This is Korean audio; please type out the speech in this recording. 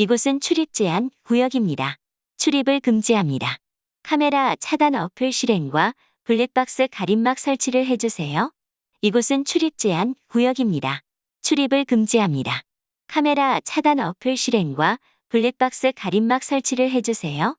이곳은 출입 제한 구역입니다. 출입을 금지합니다. 카메라 차단 어플 실행과 블랙박스 가림막 설치를 해주세요. 이곳은 출입 제한 구역입니다. 출입을 금지합니다. 카메라 차단 어플 실행과 블랙박스 가림막 설치를 해주세요.